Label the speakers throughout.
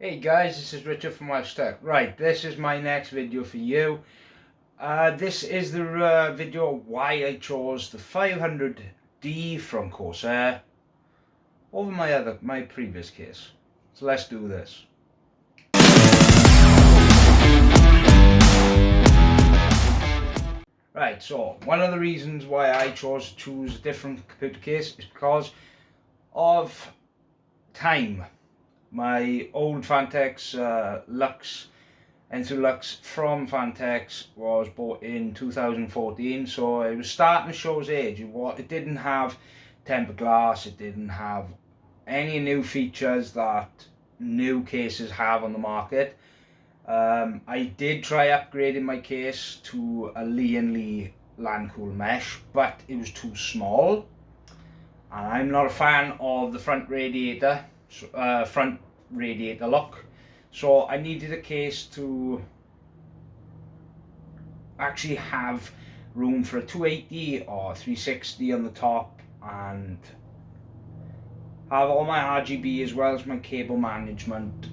Speaker 1: Hey guys, this is Richard from Welsh Tech. Right, this is my next video for you. Uh, this is the uh, video why I chose the 500D from Corsair over my other, my previous case. So let's do this. Right, so one of the reasons why I chose to choose a different computer case is because of time my old Phanteks uh, Lux Enthoo Luxe from Phanteks was bought in 2014 so it was starting to show its age. It didn't have tempered glass. It didn't have any new features that new cases have on the market. Um, I did try upgrading my case to a Lian Li Lancool mesh but it was too small. And I'm not a fan of the front radiator uh, front radiator lock. So I needed a case to actually have room for a 280 or 360 on the top and have all my RGB as well as my cable management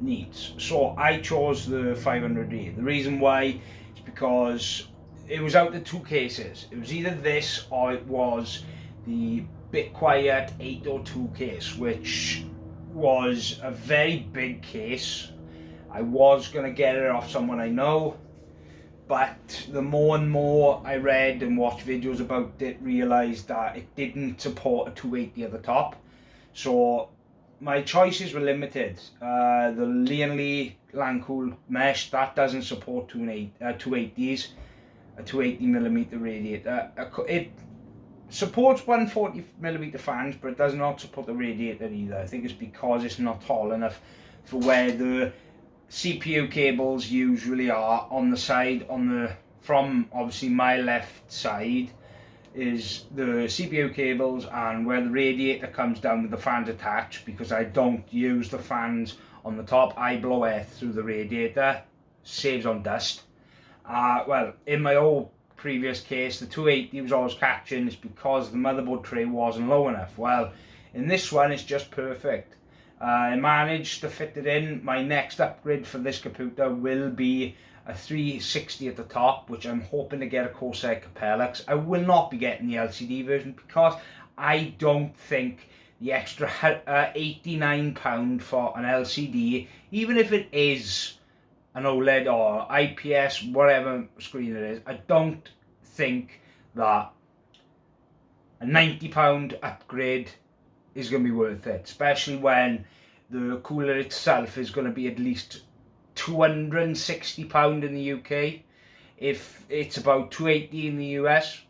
Speaker 1: needs. So I chose the 500D the reason why is because it was out of two cases. It was either this or it was the Be Quiet 802 case which was a very big case. I was going to get it off someone I know, but the more and more I read and watched videos about it, realised that it didn't support a 280 at the top. So my choices were limited. Uh, the Lian Li Lancool mesh, that doesn't support 280s, uh, a 280mm radiator. It supports 140 millimeter fans but it does not support the radiator either. I think it's because it's not tall enough for where the CPU cables usually are on the side on the from obviously my left side is the CPU cables and where the radiator comes down with the fans attached because I don't use the fans on the top. I blow air through the radiator saves on dust. Uh, well in my old previous case, the 280 was always catching, it's because the motherboard tray wasn't low enough. Well, in this one, it's just perfect. Uh, I managed to fit it in. My next upgrade for this computer will be a 360 at the top, which I'm hoping to get a Corsair Capellix. I will not be getting the LCD version because I don't think the extra uh, £89 for an LCD, even if it is an OLED or IPS, whatever screen it is, I don't think that a £90 upgrade is going to be worth it, especially when the cooler itself is going to be at least £260 in the UK. If it's about 280 in the US,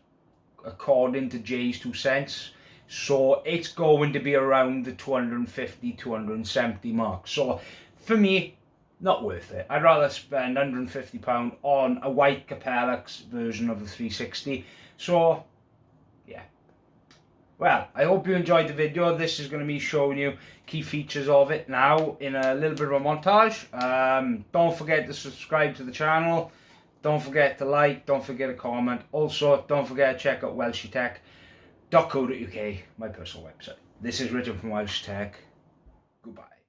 Speaker 1: according to Jay's two cents. So it's going to be around the 250, 270 mark. So for me, not worth it. I'd rather spend £150 on a white Capellix version of the 360. So, yeah. Well, I hope you enjoyed the video. This is going to be showing you key features of it now in a little bit of a montage. Um, don't forget to subscribe to the channel. Don't forget to like, don't forget to comment. Also, don't forget to check out welshytech.co.uk, my personal website. This is Richard from Welsh Tech. Goodbye.